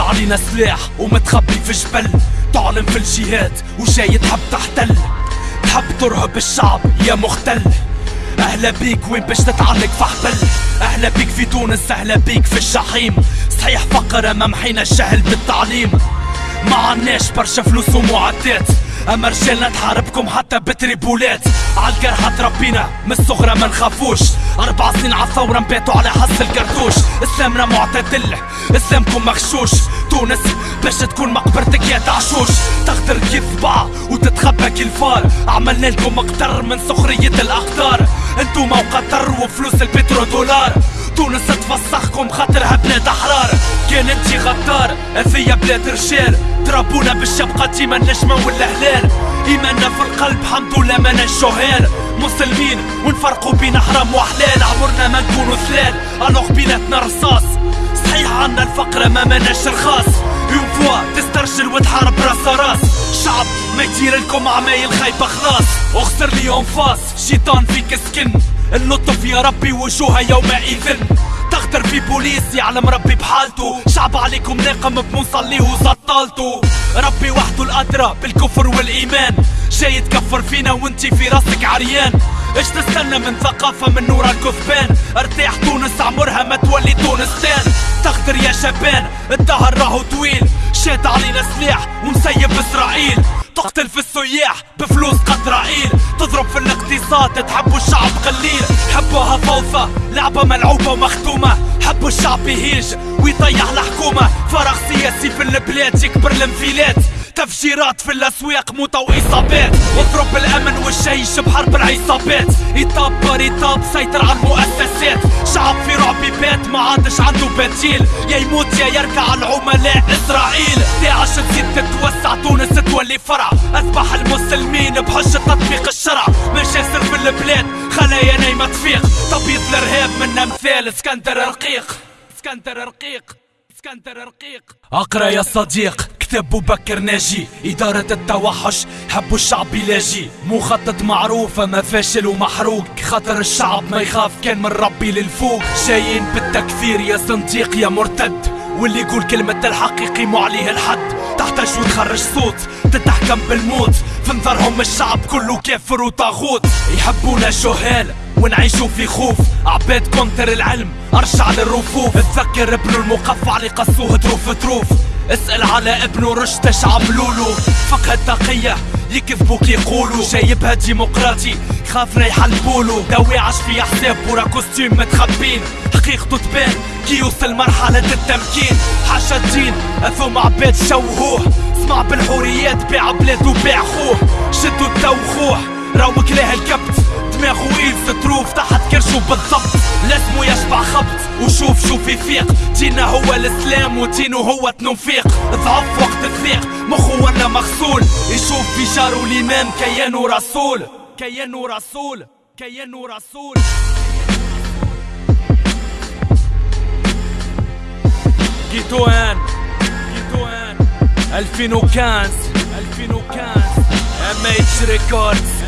علينا سلاح ومتخبي في جبل. تعلم في الجهاد وجاي تحب تحتل. تحب ترهب الشعب يا مختل. أهلا بيك وين باش تتعلق في حبل؟ أهلا بيك في تونس أهلا بيك في الجحيم. صحيح فقر امام حين الجهل بالتعليم. ما عناش برشا فلوس ومعدات. اما رجالنا تحاربكم حتى بتريبولات. عالجرحى تربينا من الصغرى ما نخافوش. أربع سنين عالثورة نباتوا على حس الكرتوش إسلامنا معتدل إسلامكم مغشوش. تونس باش تكون مقبرتك يا تعشوش. تغدر كذبع وتتخبى كالفار. عملنا لكم أكتر من سخرية الاقدار انتو موقع وفلوس البترو دولار. تونس تفسخكم خاطرها بلاد أحرار. كان انتي غدار هذيا بلاد رجال تربونا بالشبقة ديما النجمة والهلال ايماننا في القلب حمد لله ما جهال مسلمين ونفرقوا بين حرام وحلال عمرنا ما نكونوا ثلال. ألوغ بيناتنا رصاص. صحيح عنا الفقر ما مناش رخاص. une fois تسترجل وتحارب رأس رأس. شعب ما يدير لكم عمايل خايبة خلاص. أخسر لي أنفاس. شيطان فيك سكن. اللطف يا ربي وجوها يومئذ تغدر في بوليس يعلم ربي بحالته. شعب عليكم ناقم بمصليه وسطالته ربي وحده الأدرى بالكفر والإيمان. جاي تكفر فينا وانتي في راسك عريان. إيش تستنى من ثقافة من نور الكثبان؟ ارتاح تونس عمرها ما تولي تونستان. تغدر يا شبان الدهر راهو طويل. شاد علينا سلاح ومسيب إسرائيل. تقتل في السياح بفلوس قطرائيل تضرب في الاقتصاد تحبوا الشعب قليل. حبوها فوضى لعبة ملعوبة ومختومة. حبوا الشعب يهيج ويطيح الحكومة فراغ سياسي في البلاد يكبر الانفلات تفجيرات في الاسواق موتى واصابات اضرب الامن والجيش بحرب العصابات يطاب باريطاب سيطر على المؤسسات شعب في رعب بات ما عادش عنده بديل يا يموت يا يركع العملاء اسرائيل داعش تزيد تتوسع تونس تولي فرع. اصبح المسلمين بحجة تطبيق الشرع. مجاسر في البلاد خلايا نايمة تفيق. تبيض الارهاب من امثال اسكندر رقيق. اسكندر رقيق. اسكندر رقيق. اقرا يا صديق كتاب بكر ناجي. إدارة التوحش حبوا الشعب يلاجي. مخطط معروف أما فاشل ومحروق. خاطر الشعب ما يخاف كان من ربي للفوق. جايين بالتكفير يا صنديق يا مرتد. واللي يقول كلمة الحق يقيموا عليه الحد. تحتاج وتخرج صوت تتحكم بالموت. في نظرهم الشعب كله كافر وطاغوت. يحبونا جهال ونعيشوا في خوف. عباد contre العلم ارجع للرفوف. اتذكر ابن المقفع اللي قصوه تروف تروف اسأل على ابن رشد اش عملولو فقه التقية يكذبوا كي يقولوا جايبها ديمقراطي خاف يحلبولو. داوي عاش في حساب ورا costume متخبين. حقيقته تبان كي يوصل مرحلة التمكين. حاجة الدين اثوم عباد شوهوه. اسمع بالحوريات بيع بلاده بيع خوه. شدوا التوخوه. راو كلاه الكبت. دماغه ايد تروف تحت كرشه بالضبط. لازمو يشبع خبط. وشوف شوف يفيق. دينا هو الاسلام ودينه هو تنفيق ضعف وقت الثيق مخو ولا مغسول. يشوف في جارو الامام كيانو رسول. كيانو رسول. كيانو رسول. جيتوان. جيتوان. 2015 2015 ام اتش ريكوردز